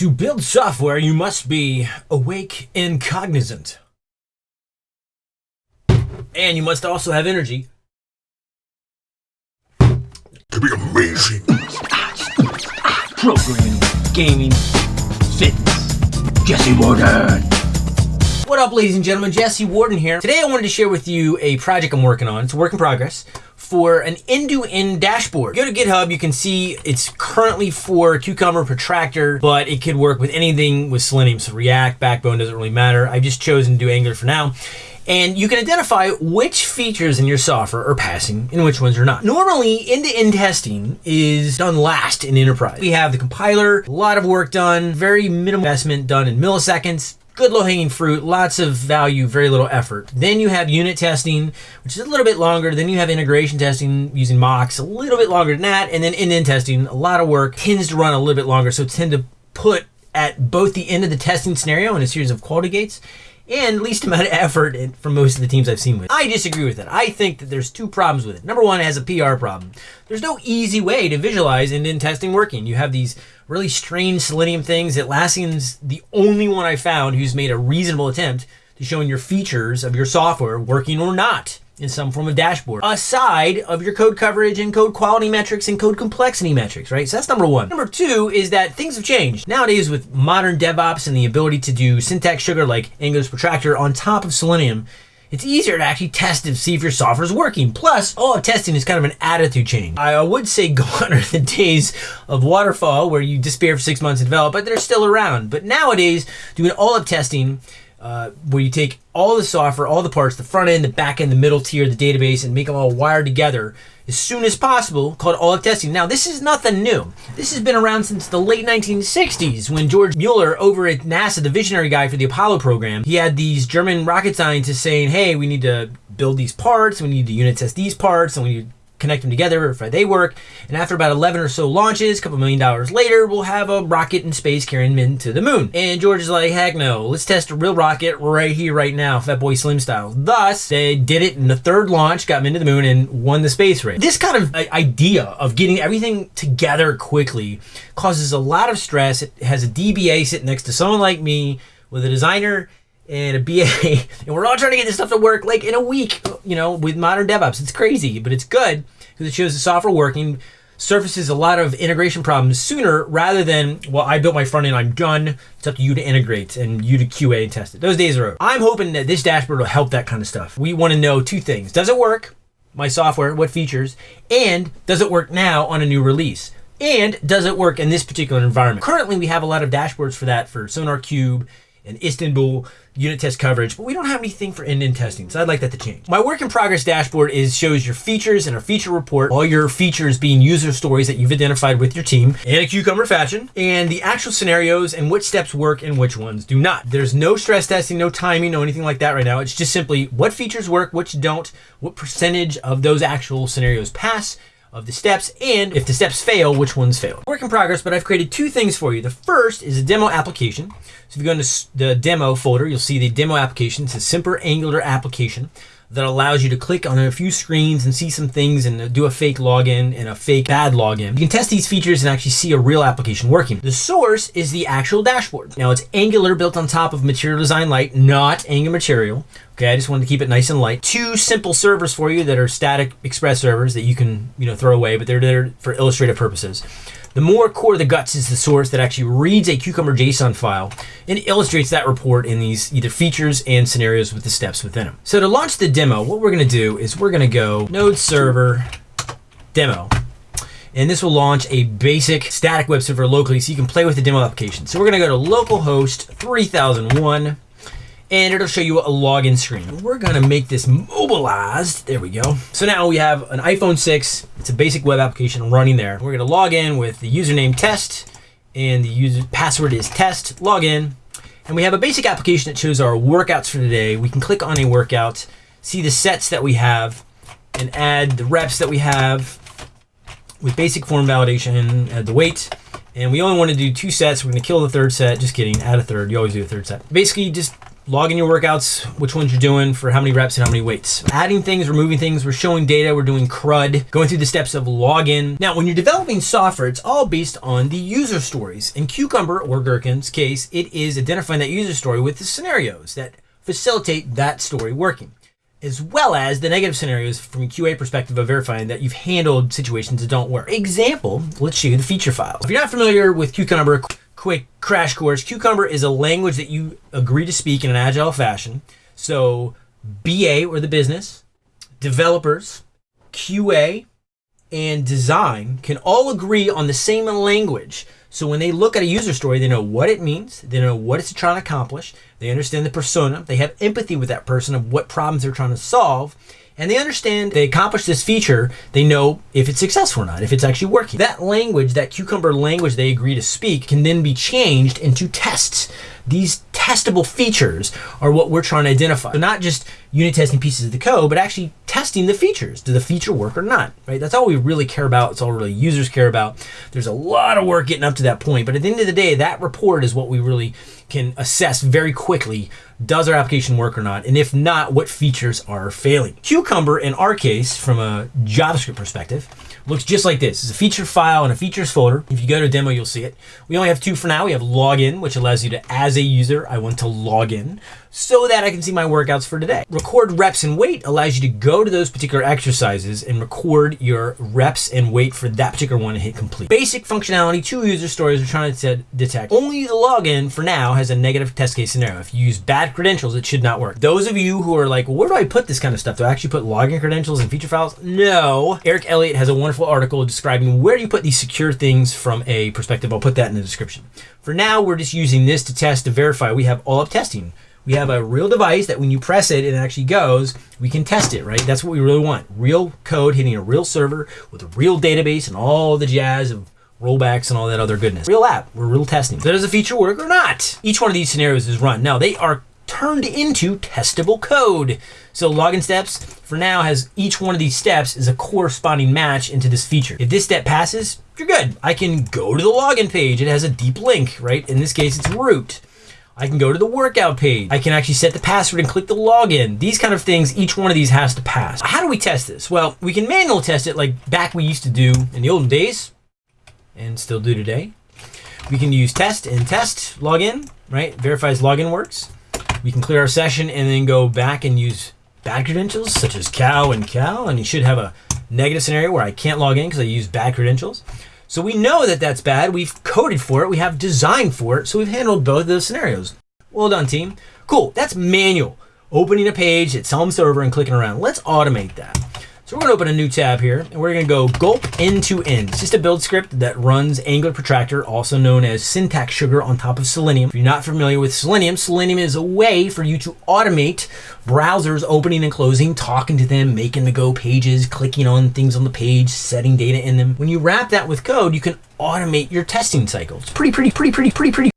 To build software, you must be awake and cognizant. And you must also have energy. To be amazing. Programming, gaming, fitness. Jesse Warden. What up, ladies and gentlemen? Jesse Warden here. Today I wanted to share with you a project I'm working on. It's a work in progress for an end-to-end dashboard. Go to GitHub, you can see it's currently for Cucumber Protractor, but it could work with anything with Selenium. So React, Backbone, doesn't really matter. I've just chosen to do Angular for now. And you can identify which features in your software are passing and which ones are not. Normally, end-to-end testing is done last in enterprise. We have the compiler, a lot of work done, very minimal investment done in milliseconds, good low hanging fruit, lots of value, very little effort. Then you have unit testing, which is a little bit longer. Then you have integration testing using mocks, a little bit longer than that. And then end-to-end testing, a lot of work, tends to run a little bit longer. So tend to put at both the end of the testing scenario and a series of quality gates and least amount of effort for most of the teams I've seen with. I disagree with that. I think that there's two problems with it. Number one, it has a PR problem. There's no easy way to visualize end-to-end testing working. You have these really strange Selenium things. Atlassian's the only one I found who's made a reasonable attempt to showing your features of your software working or not in some form of dashboard aside of your code coverage and code quality metrics and code complexity metrics, right? So that's number one. Number two is that things have changed. Nowadays with modern DevOps and the ability to do syntax sugar like Angular's Protractor on top of Selenium, it's easier to actually test and see if your software is working. Plus, all up testing is kind of an attitude change. I would say gone are the days of waterfall where you despair for six months and develop, but they're still around. But nowadays, doing all up testing uh, where you take all the software, all the parts, the front end, the back end, the middle tier, the database, and make them all wired together as soon as possible, called all up testing. Now, this is nothing new. This has been around since the late 1960s when George Mueller over at NASA, the visionary guy for the Apollo program, he had these German rocket scientists saying, hey, we need to build these parts, we need to unit test these parts, and we need connect them together, if they work. And after about 11 or so launches, a couple million dollars later, we'll have a rocket in space carrying men to the moon. And George is like, heck no, let's test a real rocket right here, right now, Fatboy Slim style. Thus, they did it in the third launch, got men to the moon, and won the space race. This kind of uh, idea of getting everything together quickly causes a lot of stress. It has a DBA sitting next to someone like me with a designer and a BA, and we're all trying to get this stuff to work like in a week, you know, with modern DevOps. It's crazy, but it's good because it shows the software working, surfaces a lot of integration problems sooner rather than, well, I built my front end, I'm done. It's up to you to integrate and you to QA and test it. Those days are over. I'm hoping that this dashboard will help that kind of stuff. We want to know two things. Does it work? My software, what features? And does it work now on a new release? And does it work in this particular environment? Currently, we have a lot of dashboards for that for SonarQube and Istanbul unit test coverage, but we don't have anything for end-to-end testing, so I'd like that to change. My work in progress dashboard is shows your features and a feature report, all your features being user stories that you've identified with your team in a cucumber fashion, and the actual scenarios and which steps work and which ones do not. There's no stress testing, no timing, no anything like that right now. It's just simply what features work, which don't, what percentage of those actual scenarios pass, of the steps, and if the steps fail, which ones fail. Work in progress, but I've created two things for you. The first is a demo application. So if you go into the demo folder, you'll see the demo application. It's a simple Angular application that allows you to click on a few screens and see some things and do a fake login and a fake bad login. You can test these features and actually see a real application working. The source is the actual dashboard. Now it's Angular built on top of Material Design Lite, not Angular Material. Okay, I just wanted to keep it nice and light. Two simple servers for you that are static express servers that you can, you know, throw away, but they're there for illustrative purposes. The more core of the guts is the source that actually reads a Cucumber JSON file and illustrates that report in these either features and scenarios with the steps within them. So to launch the demo, what we're gonna do is we're gonna go node server demo and this will launch a basic static web server locally so you can play with the demo application. So we're gonna go to localhost 3001 and it'll show you a login screen. We're gonna make this mobilized. There we go. So now we have an iPhone 6. It's a basic web application running there. We're gonna log in with the username test and the user password is test, log in. And we have a basic application that shows our workouts for today. We can click on a workout, see the sets that we have, and add the reps that we have with basic form validation, add the weight, and we only want to do two sets. We're going to kill the third set. Just kidding. Add a third. You always do a third set. Basically, just log in your workouts, which ones you're doing for how many reps and how many weights. Adding things, removing things, we're showing data, we're doing CRUD, going through the steps of login. Now, when you're developing software, it's all based on the user stories. In Cucumber or Gherkin's case, it is identifying that user story with the scenarios that facilitate that story working as well as the negative scenarios from a QA perspective of verifying that you've handled situations that don't work. Example, let's show you the feature file. If you're not familiar with Cucumber, quick crash course. Cucumber is a language that you agree to speak in an agile fashion. So BA or the business, developers, QA, and design can all agree on the same language. So when they look at a user story, they know what it means, they know what it's trying to accomplish, they understand the persona, they have empathy with that person of what problems they're trying to solve, and they understand they accomplish this feature, they know if it's successful or not, if it's actually working. That language, that cucumber language they agree to speak, can then be changed into tests. These testable features are what we're trying to identify. So not just unit testing pieces of the code, but actually testing the features. Do the feature work or not? Right? That's all we really care about. It's all really users care about. There's a lot of work getting up to that point, but at the end of the day, that report is what we really can assess very quickly does our application work or not? And if not, what features are failing? Cucumber, in our case, from a JavaScript perspective, looks just like this. It's a feature file and a features folder. If you go to demo, you'll see it. We only have two for now. We have login, which allows you to, as a user, I want to log in so that I can see my workouts for today. Record reps and weight allows you to go to those particular exercises and record your reps and weight for that particular one and hit complete. Basic functionality, two user stories we're trying to detect. Only the login for now has a negative test case scenario. If you use bad credentials, it should not work. Those of you who are like, well, where do I put this kind of stuff? Do I actually put login credentials and feature files? No. Eric Elliott has a wonderful article describing where you put these secure things from a perspective. I'll put that in the description. For now, we're just using this to test to verify we have all up testing we have a real device that when you press it, it actually goes. We can test it, right? That's what we really want. Real code hitting a real server with a real database and all the jazz of rollbacks and all that other goodness. Real app. We're real testing. Does a feature work or not? Each one of these scenarios is run. Now, they are turned into testable code. So login steps for now has each one of these steps is a corresponding match into this feature. If this step passes, you're good. I can go to the login page. It has a deep link, right? In this case, it's root. I can go to the workout page. I can actually set the password and click the login. These kind of things, each one of these has to pass. How do we test this? Well, we can manual test it like back we used to do in the olden days and still do today. We can use test and test login, right? Verifies login works. We can clear our session and then go back and use bad credentials such as cow and cow. And you should have a negative scenario where I can't log in because I use bad credentials. So we know that that's bad. We've coded for it. We have design for it. So we've handled both of those scenarios. Well done, team. Cool. That's manual. Opening a page at some server and clicking around. Let's automate that. So we're gonna open a new tab here and we're gonna go gulp end to end. It's just a build script that runs Angular Protractor, also known as syntax sugar on top of Selenium. If you're not familiar with Selenium, Selenium is a way for you to automate browsers opening and closing, talking to them, making the go pages, clicking on things on the page, setting data in them. When you wrap that with code, you can automate your testing cycle. It's pretty, pretty, pretty, pretty, pretty, pretty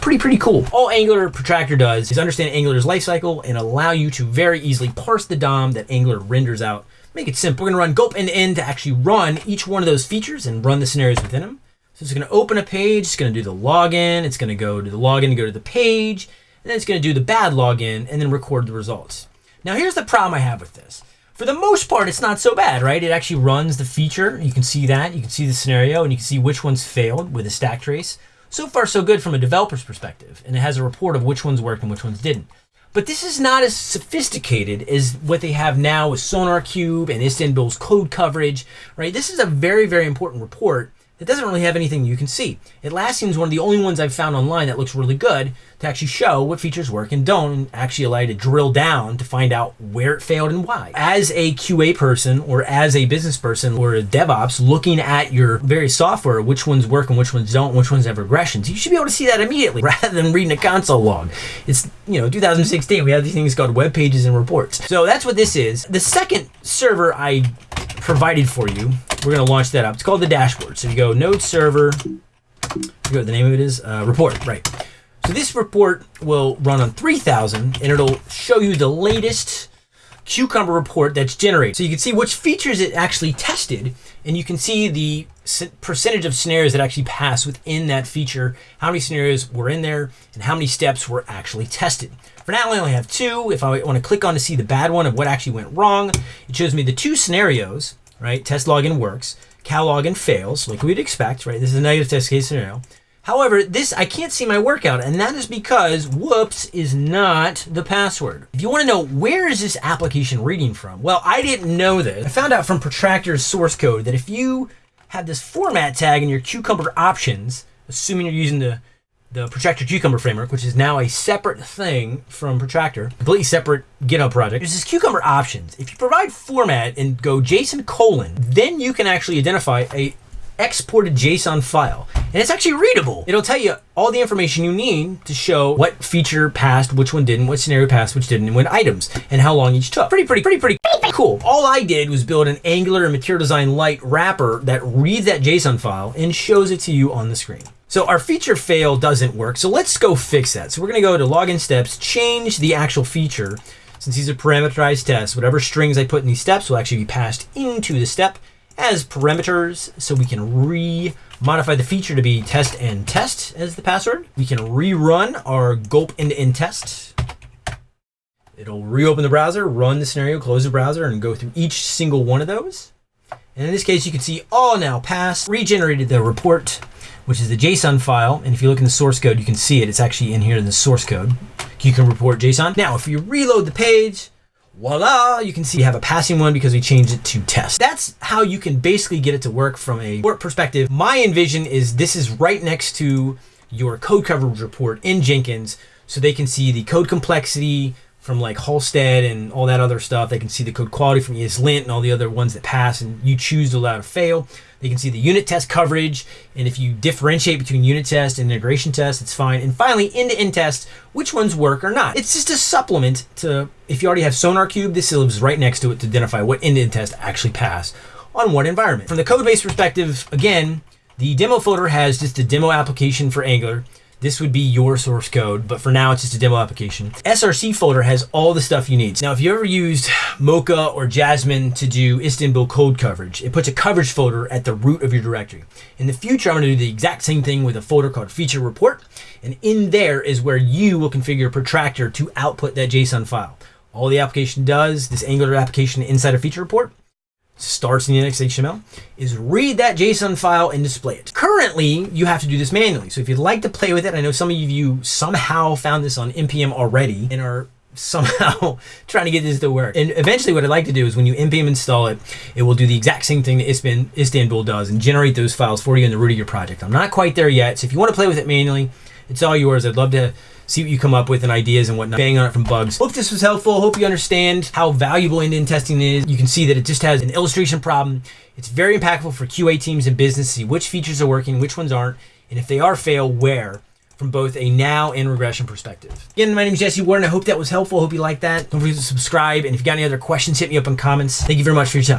pretty, pretty cool. All Angular Protractor does is understand Angular's lifecycle and allow you to very easily parse the DOM that Angular renders out make it simple. We're going to run gulp and end to actually run each one of those features and run the scenarios within them. So it's going to open a page, it's going to do the login, it's going to go to the login to go to the page, and then it's going to do the bad login and then record the results. Now here's the problem I have with this. For the most part, it's not so bad, right? It actually runs the feature. You can see that. You can see the scenario, and you can see which ones failed with a stack trace. So far, so good from a developer's perspective, and it has a report of which ones worked and which ones didn't. But this is not as sophisticated as what they have now with SonarQube and Istanbul's code coverage, right? This is a very, very important report that doesn't really have anything you can see. Atlassian is one of the only ones I've found online that looks really good to actually show what features work and don't, and actually allow you to drill down to find out where it failed and why. As a QA person or as a business person or a DevOps looking at your various software, which ones work and which ones don't, which ones have regressions, you should be able to see that immediately rather than reading a console log. It's, you know, 2016, we have these things called web pages and reports. So that's what this is. The second server I provided for you. We're going to launch that up. It's called the dashboard. So you go node server, go the name of it is, uh, report, right. So this report will run on 3000 and it'll show you the latest Cucumber report that's generated. So you can see which features it actually tested and you can see the percentage of scenarios that actually pass within that feature, how many scenarios were in there, and how many steps were actually tested. For now, I only have two. If I want to click on to see the bad one of what actually went wrong, it shows me the two scenarios, right? Test login works, cal login fails, like we'd expect, right? This is a negative test case scenario. However, this I can't see my workout, and that is because whoops is not the password. If you want to know where is this application reading from, well, I didn't know this. I found out from Protractor's source code that if you have this format tag in your Cucumber options, assuming you're using the the Protractor Cucumber framework, which is now a separate thing from Protractor, completely separate GitHub project. There's this Cucumber options. If you provide format and go JSON colon, then you can actually identify a exported JSON file. And it's actually readable. It'll tell you all the information you need to show what feature passed, which one didn't, what scenario passed, which didn't, and when items, and how long each took. Pretty, pretty, pretty, pretty cool. All I did was build an Angular and Material Design Lite wrapper that reads that JSON file and shows it to you on the screen. So our feature fail doesn't work. So let's go fix that. So we're gonna go to login steps, change the actual feature. Since these are parameterized tests, whatever strings I put in these steps will actually be passed into the step as parameters so we can re-modify the feature to be test and test as the password. We can rerun our gulp end-to-end test. It'll reopen the browser, run the scenario, close the browser, and go through each single one of those. And in this case, you can see all now passed, regenerated the report, which is the JSON file. And if you look in the source code, you can see it. It's actually in here in the source code. You can report JSON. Now, if you reload the page, voila, you can see you have a passing one because we changed it to test. That's how you can basically get it to work from a work perspective. My envision is this is right next to your code coverage report in Jenkins so they can see the code complexity from like Halstead and all that other stuff. They can see the code quality from ESLint and all the other ones that pass and you choose to allow to fail. They can see the unit test coverage. And if you differentiate between unit test and integration test, it's fine. And finally, end-to-end test, which ones work or not. It's just a supplement to, if you already have SonarQube, this lives right next to it to identify what end-to-end test actually pass on what environment. From the code base perspective, again, the demo folder has just a demo application for Angular. This would be your source code, but for now it's just a demo application. SRC folder has all the stuff you need. Now, if you ever used Mocha or Jasmine to do Istanbul code coverage, it puts a coverage folder at the root of your directory. In the future, I'm gonna do the exact same thing with a folder called feature report. And in there is where you will configure Protractor to output that JSON file. All the application does, this Angular application inside a feature report, starts in the index HTML is read that JSON file and display it. Currently, you have to do this manually. So if you'd like to play with it, I know some of you somehow found this on npm already and are somehow trying to get this to work. And eventually what I'd like to do is when you npm install it, it will do the exact same thing that Istanbul does and generate those files for you in the root of your project. I'm not quite there yet. So if you want to play with it manually, it's all yours. I'd love to see what you come up with and ideas and whatnot. Bang on it from bugs. Hope this was helpful. Hope you understand how valuable end-to-end testing is. You can see that it just has an illustration problem. It's very impactful for QA teams and business to see which features are working, which ones aren't, and if they are fail, where from both a now and regression perspective. Again, my name is Jesse Warden. I hope that was helpful. Hope you liked that. Don't forget to subscribe. And if you got any other questions, hit me up in comments. Thank you very much for your time.